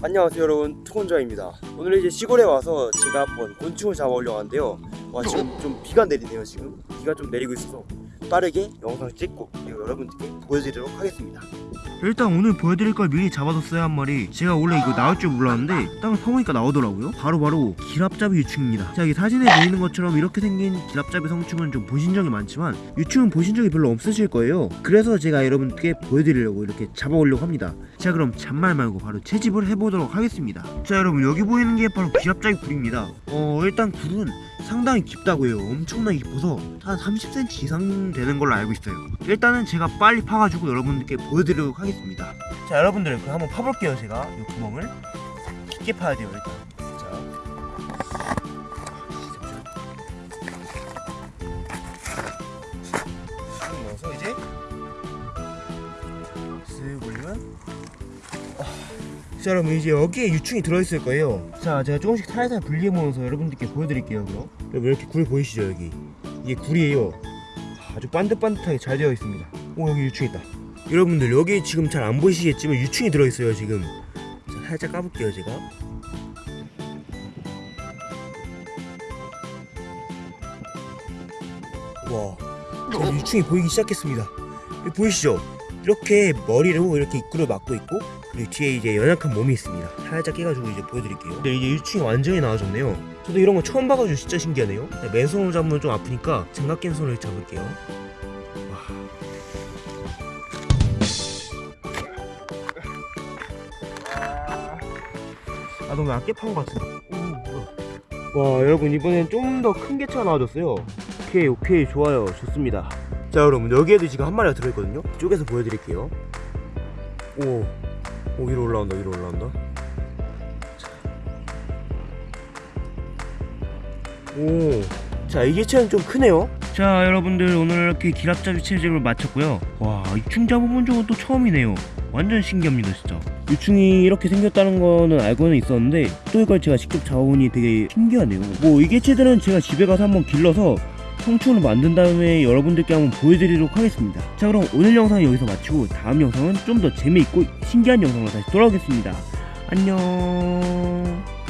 안녕하세요 여러분. 투건자입니다. 오늘 이제 시골에 와서 제가 한번 곤충을 잡아오려고 하는데요. 와 지금 좀 비가 내리네요 지금. 비가 좀 내리고 있어서 빠르게 영상을 찍고 여러분들께 보여드리도록 하겠습니다. 일단 오늘 보여드릴 걸 미리 잡아뒀어요 한 마리. 제가 원래 이거 나올 줄 몰랐는데 딱 퍼보니까 나오더라고요. 바로 바로 기랍잡이 유충입니다. 자 여기 사진에 보이는 것처럼 이렇게 생긴 기랍잡이 성충은 좀 보신 적이 많지만 유충은 보신 적이 별로 없으실 거예요. 그래서 제가 여러분께 보여드리려고 이렇게 잡아오려고 합니다. 자 그럼 잔말 말고 바로 채집을 해보도록 하겠습니다. 자 여러분 여기 보이는 게 바로 기랍잡이 굴입니다. 어 일단 굴은 상당히 깊다고요 엄청나게 깊어서 한 30cm 이상 되는 걸로 알고 있어요 일단은 제가 빨리 파가지고 여러분들께 보여드리도록 하겠습니다 자 여러분들 그럼 한번 파볼게요 제가 이 구멍을 깊게 파야 돼요 일단 넣어서 이제 아, 자 여러분 이제 여기에 유충이 들어있을 거예요. 자 제가 조금씩 살살 분리해 보면서 여러분들께 보여드릴게요 그럼. 여러분 이렇게 굴 보이시죠 여기? 이게 굴이에요. 아주 반듯반듯하게 잘 되어 있습니다. 오 여기 유충 있다. 여러분들 여기 지금 잘 안 보이시겠지만 유충이 들어있어요 지금. 자, 살짝 까볼게요 제가. 와 유충이 보이기 시작했습니다. 보이시죠 이렇게 머리로 이렇게 입구를 막고 있고 그리고 뒤에 이제 연약한 몸이 있습니다. 살짝 깨가지고 이제 보여드릴게요. 네 이제 유충이 완전히 나와졌네요. 저도 이런 거 처음 봐가지고 진짜 신기하네요. 네, 맨손으로 잡으면 좀 아프니까 장갑 낀 손을 잡을게요. 와. 아 너무 얇게 판것 같은데. 오. 와 여러분 이번엔 좀 더 큰 개체가 나와줬어요 오케이 오케이. 좋아요. 좋습니다. 자 여러분 여기에도 지금 한 마리가 들어있거든요. 쪽에서 보여드릴게요. 오, 오 위로 올라온다 위로 올라온다. 오, 자이 개체는 좀 크네요. 자 여러분들 오늘 이렇게 기랍잡이 채집을 마쳤고요. 와 이충 잡아본 적은 또 처음이네요. 완전 신기합니다 진짜. 유충이 이렇게 생겼다는 거는 알고는 있었는데 또 이걸 제가 직접 잡아보니 되게 신기하네요. 뭐 이 개체들은 제가 집에 가서 한번 길러서 성충을 만든 다음에 여러분들께 한번 보여드리도록 하겠습니다. 자 그럼 오늘 영상은 여기서 마치고 다음 영상은 좀 더 재미있고 신기한 영상으로 다시 돌아오겠습니다. 안녕